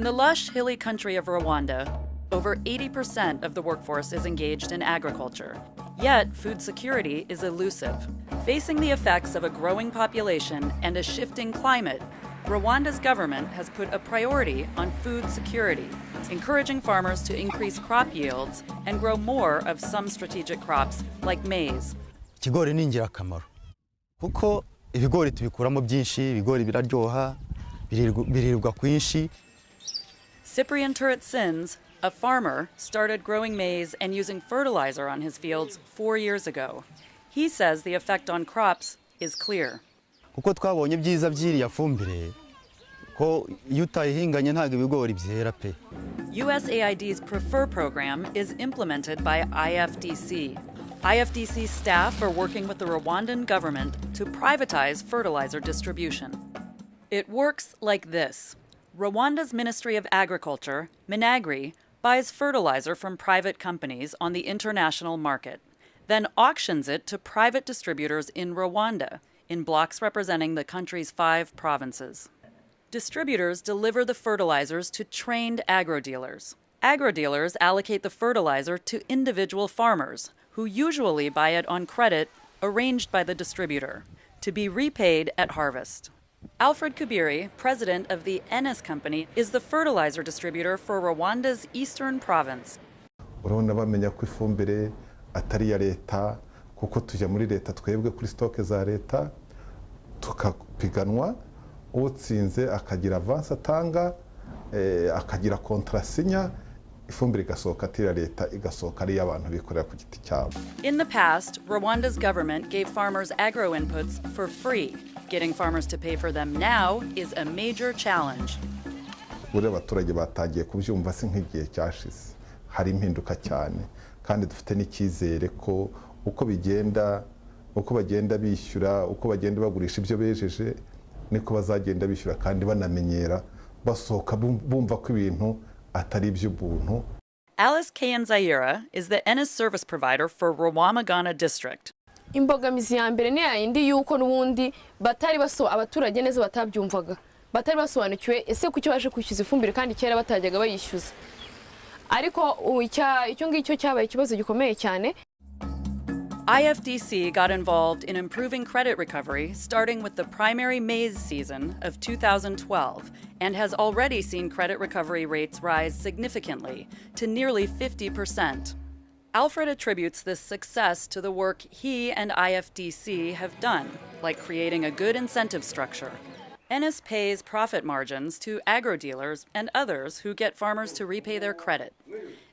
In the lush, hilly country of Rwanda, over 80% of the workforce is engaged in agriculture. Yet, food security is elusive. Facing the effects of a growing population and a shifting climate, Rwanda's government has put a priority on food security, encouraging farmers to increase crop yields and grow more of some strategic crops like maize. ibigori tubikuramo byinshi ibigori biraryoha birirwa kwinshi Cyprian Turret-Sins, a farmer, started growing maize and using fertilizer on his fields four years ago. He says the effect on crops is clear. kuko twabonye ibyiza by'iriya fumbire ko iyo utayihinganye ntabwo ibigori byera pe USAID's Prefer program is implemented by IFDC. IFDC staff are working with the Rwandan government to privatize fertilizer distribution. It works like this Rwanda's Ministry of Agriculture, Minagri, buys fertilizer from private companies on the international market, then auctions it to private distributors in Rwanda, in blocks representing the country's five provinces. Distributors deliver the fertilizers to trained agro dealers. Agro dealers allocate the fertilizer to individual farmers, who usually buy it on credit arranged by the distributor, to be repaid at harvest. Alfred Kubiri, president of the Ennis Company, is the fertilizer distributor for Rwanda's eastern province. urabona bamenya ko ifumbire atari leta kuko tujya muri leta twebwe kuri za leta tukapiganwa utsinze akagira atanga eh, akagira ifumbire igasohoka atari iya leta igasohoka ari iy'abantu bikorera ku giti cyabo In the past, Rwanda's government gave farmers agro inputs for free. Getting farmers to pay for them now is a major challenge. buriya abaturage batangiye kubyumva si nk'igihe cyashize hari impinduka cyane kandi dufite n'icyizere ko uko bigenda uko bagenda bishyura uko bagenda bagurisha ibyo bejeje niko bazagenda bishyura kandi banamenyera basohoka bum- bumva ko ibintu atari iby'ubuntu Alice Kayanzaira is the Ennis service provider for Rawamagana district. imbogamizi ya mbere ni yayindi y'uko n'ubundi batari baso abaturage neza batabyumvaga. Batari basobanukiwe ese kuki baje kwishyuza ifumbire kandi kera batajyaga bayishyuza. Ariko icyo ngicyo cyabaye ikibazo gikomeye cyane IFDC got involved in improving credit recovery starting with the primary maize season of 2012 and has already seen credit recovery rates rise significantly to nearly 50%. Alfred attributes this success to the work he and IFDC have done, like creating a good incentive structure. Ennis pays profit margins to agro dealers and others who get farmers to repay their credit.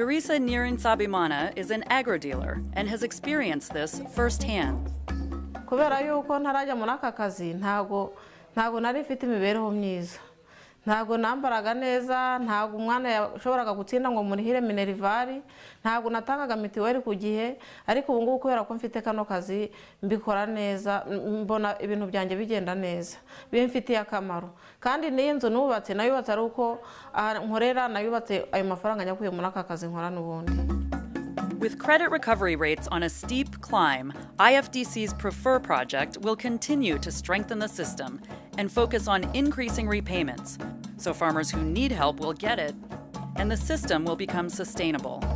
Teresa Nirin Sabimana is an agro dealer and has experienced this firsthand. kubera yuko ntarajya muri aka kazi ntago ntago nari mfite imibereho myiza ntago nambaraga neza ntago umwana yashoboraga gutsinda ngo murihire minerivare ntago natangaga mituweli ku gihe ariko ubu ngubu kubera ko mfite kano kazi mbikora neza mbona ibintu byanjye bigenda neza. Bimfitiye akamaro. Kandi n'iyi nzu nubatse nayubatse ari uko nkorera nayubatse ayo mafaranga nyakuye muri aka kazi nkora n'ubundi. With credit recovery rates on a steep climb, IFDC's Prefer project will continue to strengthen the system. And focus on increasing repayments so farmers who need help will get it and the system will become sustainable.